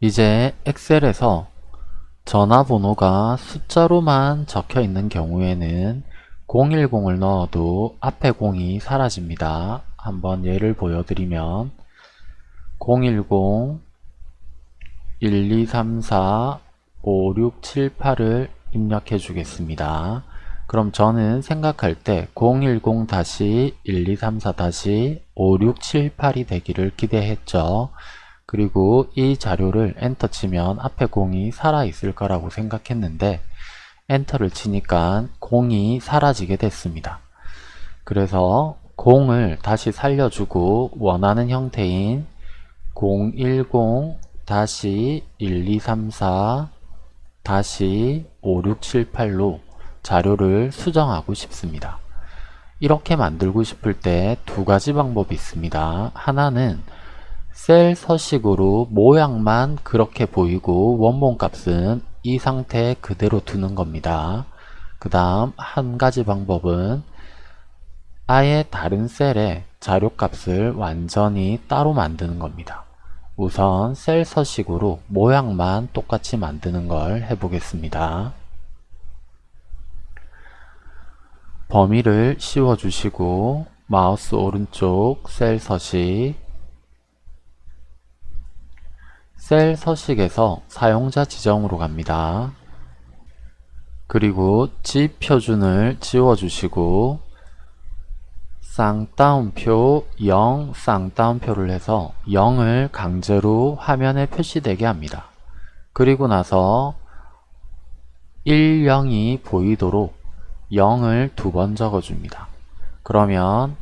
이제 엑셀에서 전화번호가 숫자로만 적혀 있는 경우에는 010을 넣어도 앞에 0이 사라집니다. 한번 예를 보여드리면 010 1234 5678을 입력해 주겠습니다. 그럼 저는 생각할 때 010-1234-5678이 되기를 기대했죠. 그리고 이 자료를 엔터 치면 앞에 0이 살아있을 거라고 생각했는데 엔터를 치니까 0이 사라지게 됐습니다. 그래서 0을 다시 살려주고 원하는 형태인 010-1234-5678로 자료를 수정하고 싶습니다. 이렇게 만들고 싶을 때 두 가지 방법이 있습니다. 하나는 셀 서식으로 모양만 그렇게 보이고 원본 값은 이 상태 그대로 두는 겁니다. 그 다음 한 가지 방법은 아예 다른 셀에 자료값을 완전히 따로 만드는 겁니다. 우선 셀 서식으로 모양만 똑같이 만드는 걸 해보겠습니다. 범위를 씌워주시고 마우스 오른쪽 셀 서식 셀 서식에서 사용자 지정으로 갑니다. 그리고 집 표준을 지워주시고 쌍따옴표 0 쌍따옴표를 해서 0을 강제로 화면에 표시되게 합니다. 그리고 나서 1, 0이 보이도록 0을 두 번 적어줍니다. 그러면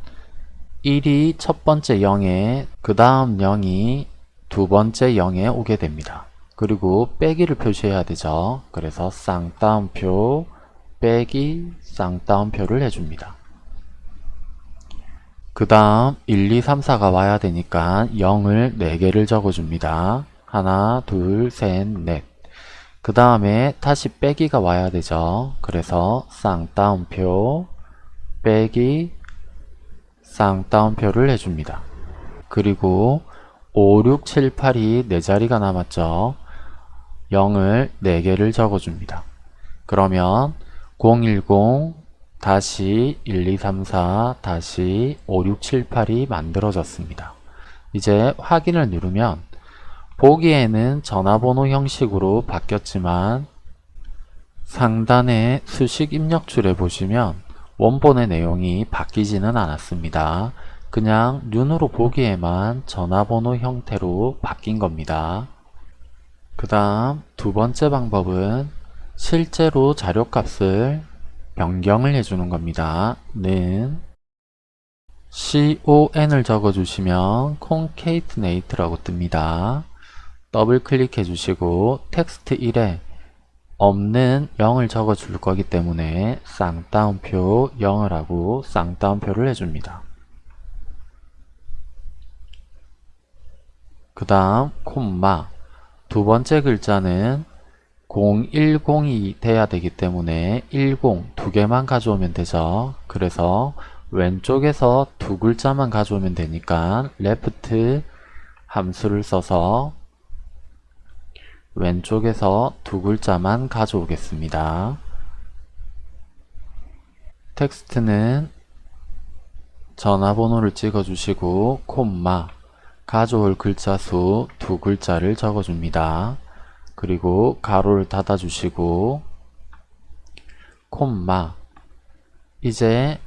1이 첫 번째 0에 그 다음 0이 두 번째 0에 오게 됩니다. 그리고 빼기를 표시해야 되죠. 그래서 쌍따옴표 빼기 쌍따옴표를 해줍니다. 그 다음 1, 2, 3, 4가 와야 되니까 0을 4개를 적어줍니다. 하나, 둘, 셋, 넷. 그 다음에 다시 빼기가 와야 되죠. 그래서 쌍따옴표 빼기 쌍따옴표를 해줍니다. 그리고 5, 6, 7, 8이 4자리가 남았죠. 0을 4개를 적어줍니다. 그러면 010 다시 1, 2, 3, 4 다시 5, 6, 7, 8이 만들어졌습니다. 이제 확인을 누르면 보기에는 전화번호 형식으로 바뀌었지만 상단의 수식 입력줄에 보시면 원본의 내용이 바뀌지는 않았습니다. 그냥 눈으로 보기에만 전화번호 형태로 바뀐 겁니다. 그 다음 두 번째 방법은 실제로 자료값을 변경을 해주는 겁니다. 는 con을 적어주시면 concatenate라고 뜹니다. 더블 클릭해 주시고 텍스트 1에 없는 0을 적어 줄 거기 때문에 쌍따옴표 0을 하고 쌍따옴표를 해줍니다. 그 다음 콤마 두 번째 글자는 010이 돼야 되기 때문에 10 두 개만 가져오면 되죠. 그래서 왼쪽에서 두 글자만 가져오면 되니까 left 함수를 써서 왼쪽에서 두 글자만 가져오겠습니다. 텍스트는 전화번호를 찍어주시고 콤마 가져올 글자 수 두 글자를 적어줍니다. 그리고 가로를 닫아주시고 콤마 이제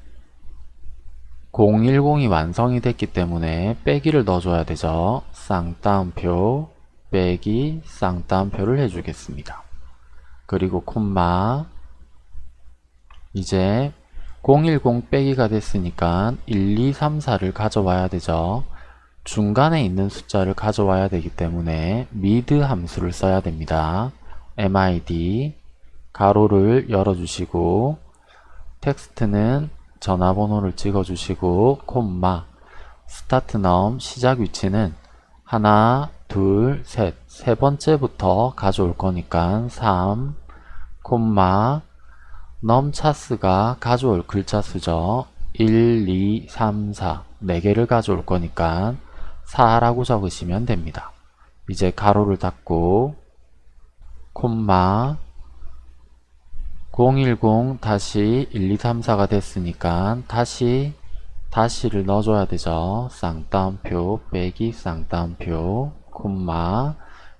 010이 완성이 됐기 때문에 빼기를 넣어줘야 되죠. 쌍따옴표 빼기 쌍따옴표를 해주겠습니다. 그리고 콤마 이제 010 빼기가 됐으니까 1, 2, 3, 4를 가져와야 되죠. 중간에 있는 숫자를 가져와야 되기 때문에 mid 함수를 써야 됩니다. mid 가로를 열어주시고 텍스트는 전화번호를 찍어주시고 콤마 start num 시작 위치는 하나 둘 셋 세 번째부터 가져올 거니까 3 콤마 num chars가 가져올 글자 수죠 1, 2, 3, 4 4개를 가져올 거니까 4라고 적으시면 됩니다. 이제 괄호를 닫고 콤마 010 다시 1234가 됐으니까 다시 다시를 넣어줘야 되죠. 쌍따옴표 빼기 쌍따옴표 콤마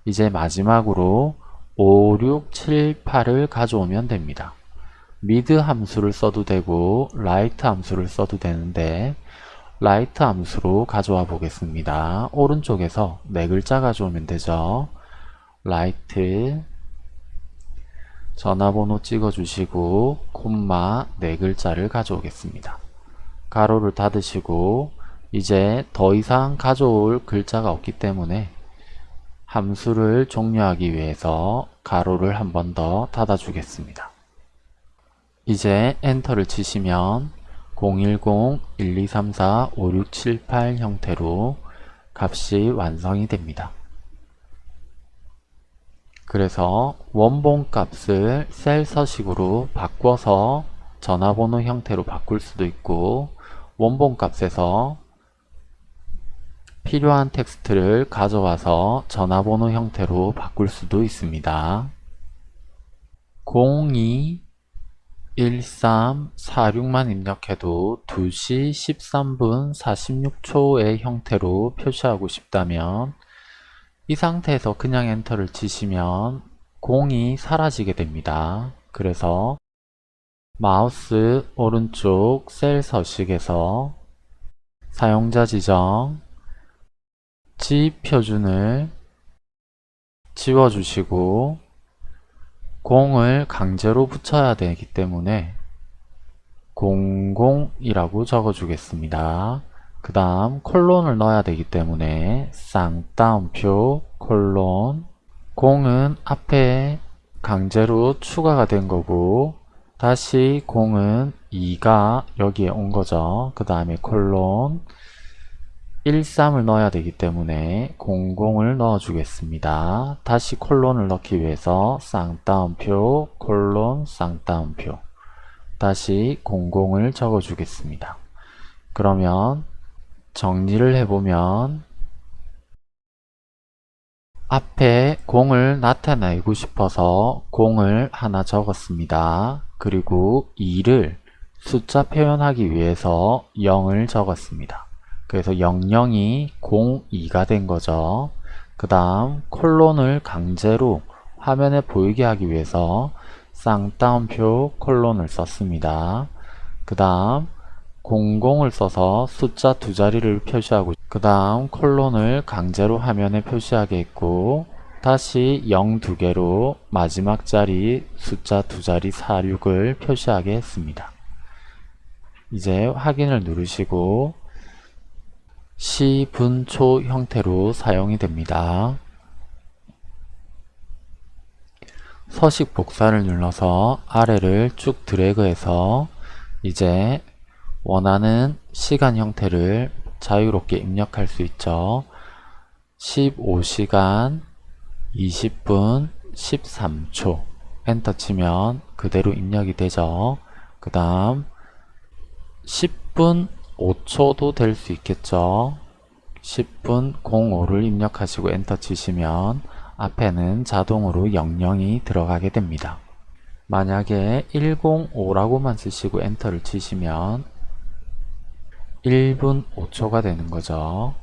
이제 마지막으로 5, 6, 7, 8을 가져오면 됩니다. mid 함수를 써도 되고 right 함수를 써도 되는데 right 함수로 가져와 보겠습니다. 오른쪽에서 네 글자 가져오면 되죠. right 전화번호 찍어주시고 콤마 네 글자를 가져오겠습니다. 괄호를 닫으시고 이제 더 이상 가져올 글자가 없기 때문에 함수를 종료하기 위해서 괄호를 한 번 더 닫아 주겠습니다. 이제 엔터를 치시면 010-1234-5678 형태로 값이 완성이 됩니다. 그래서 원본 값을 셀 서식으로 바꿔서 전화번호 형태로 바꿀 수도 있고 원본 값에서 필요한 텍스트를 가져와서 전화번호 형태로 바꿀 수도 있습니다. 02 1346만 입력해도 2시 13분 46초의 형태로 표시하고 싶다면 이 상태에서 그냥 엔터를 치시면 공이 사라지게 됩니다. 그래서 마우스 오른쪽 셀 서식에서 사용자 지정 지 표준을 지워주시고 공을 강제로 붙여야 되기 때문에 00이라고 적어주겠습니다. 그 다음 콜론을 넣어야 되기 때문에 쌍따옴표 콜론 공은 앞에 강제로 추가가 된 거고 다시 공은 2가 여기에 온 거죠. 그 다음에 콜론 13을 넣어야 되기 때문에 00을 넣어 주겠습니다. 다시 콜론을 넣기 위해서 쌍따옴표 콜론 쌍따옴표 다시 00을 적어 주겠습니다. 그러면 정리를 해보면 앞에 공을 나타내고 싶어서 공을 하나 적었습니다. 그리고 2를 숫자 표현하기 위해서 0을 적었습니다. 그래서 00이 02가 된 거죠. 그 다음 콜론을 강제로 화면에 보이게 하기 위해서 쌍따옴표 콜론을 썼습니다. 그 다음 00을 써서 숫자 두 자리를 표시하고 그 다음 콜론을 강제로 화면에 표시하게 했고 다시 0 두 개로 마지막 자리 숫자 두 자리 46을 표시하게 했습니다. 이제 확인을 누르시고 시, 분, 초 형태로 사용이 됩니다. 서식 복사를 눌러서 아래를 쭉 드래그해서 이제 원하는 시간 형태를 자유롭게 입력할 수 있죠. 15시간 20분 13초 엔터 치면 그대로 입력이 되죠. 그 다음 10분 5초도 될 수 있겠죠. 10분 05를 입력하시고 엔터 치시면 앞에는 자동으로 00이 들어가게 됩니다. 만약에 105라고만 쓰시고 엔터를 치시면 1분 5초가 되는 거죠.